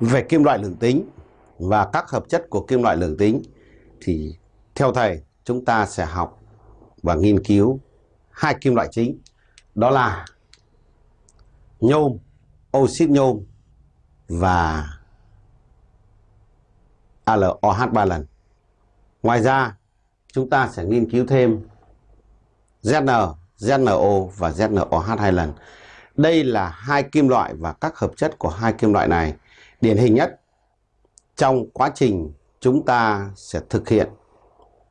về kim loại lượng tính và các hợp chất của kim loại lượng tính thì theo thầy chúng ta sẽ học và nghiên cứu hai kim loại chính đó là nhôm, oxit nhôm và AlOH 3 lần. Ngoài ra chúng ta sẽ nghiên cứu thêm ZN, ZNO và ZNOH hai lần. Đây là hai kim loại và các hợp chất của hai kim loại này điển hình nhất, trong quá trình chúng ta sẽ thực hiện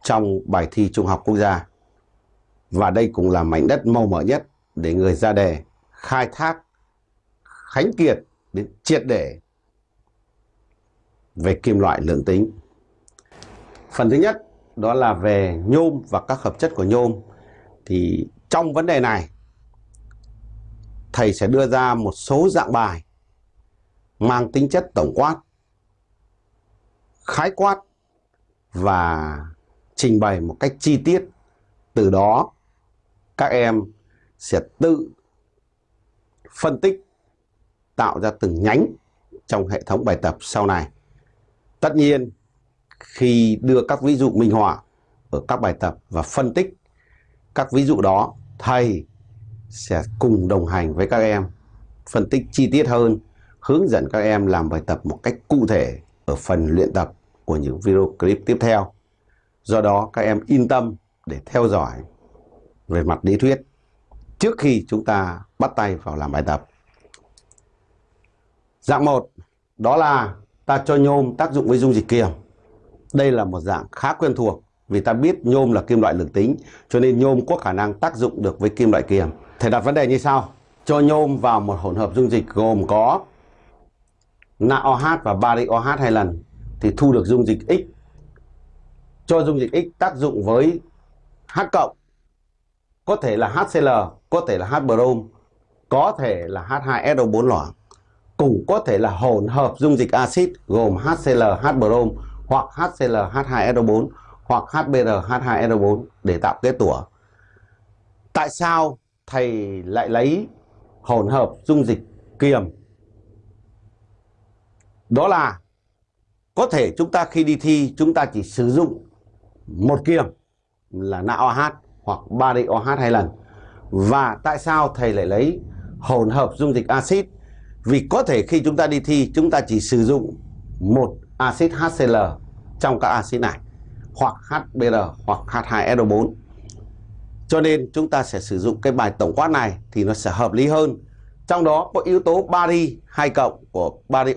trong bài thi Trung học Quốc gia. Và đây cũng là mảnh đất màu mỡ nhất để người ra đề khai thác, khánh kiệt đến triệt để về kim loại lượng tính. Phần thứ nhất, đó là về nhôm và các hợp chất của nhôm. Thì trong vấn đề này, thầy sẽ đưa ra một số dạng bài mang tính chất tổng quát, khái quát và trình bày một cách chi tiết. Từ đó các em sẽ tự phân tích tạo ra từng nhánh trong hệ thống bài tập sau này. Tất nhiên khi đưa các ví dụ minh họa ở các bài tập và phân tích các ví dụ đó, thầy sẽ cùng đồng hành với các em phân tích chi tiết hơn, hướng dẫn các em làm bài tập một cách cụ thể ở phần luyện tập của những video clip tiếp theo. Do đó, các em yên tâm để theo dõi về mặt lý thuyết trước khi chúng ta bắt tay vào làm bài tập. Dạng 1 đó là ta cho nhôm tác dụng với dung dịch kiềm. Đây là một dạng khá quen thuộc vì ta biết nhôm là kim loại lượng tính, cho nên nhôm có khả năng tác dụng được với kim loại kiềm. Thầy đặt vấn đề như sau. Cho nhôm vào một hỗn hợp dung dịch gồm có NaOH và bari OH hai lần thì thu được dung dịch X. Cho dung dịch X tác dụng với H cộng có thể là HCl, có thể là H brom, có thể là H2SO4 loãng cũng có thể là hỗn hợp dung dịch axit gồm HCl, H brom hoặc HCl, H2SO4 hoặc HBr, H2SO4 để tạo kết tủa. Tại sao thầy lại lấy hỗn hợp dung dịch kiềm? Đó là có thể chúng ta khi đi thi, chúng ta chỉ sử dụng một kiềm là NaOH hoặc bari OH hai lần. Và tại sao thầy lại lấy hỗn hợp dung dịch axit vì có thể khi chúng ta đi thi, chúng ta chỉ sử dụng một axit HCl trong các axit này, hoặc HBr hoặc H2SO4. Cho nên chúng ta sẽ sử dụng cái bài tổng quát này thì nó sẽ hợp lý hơn. Trong đó có yếu tố bari 2 cộng của bari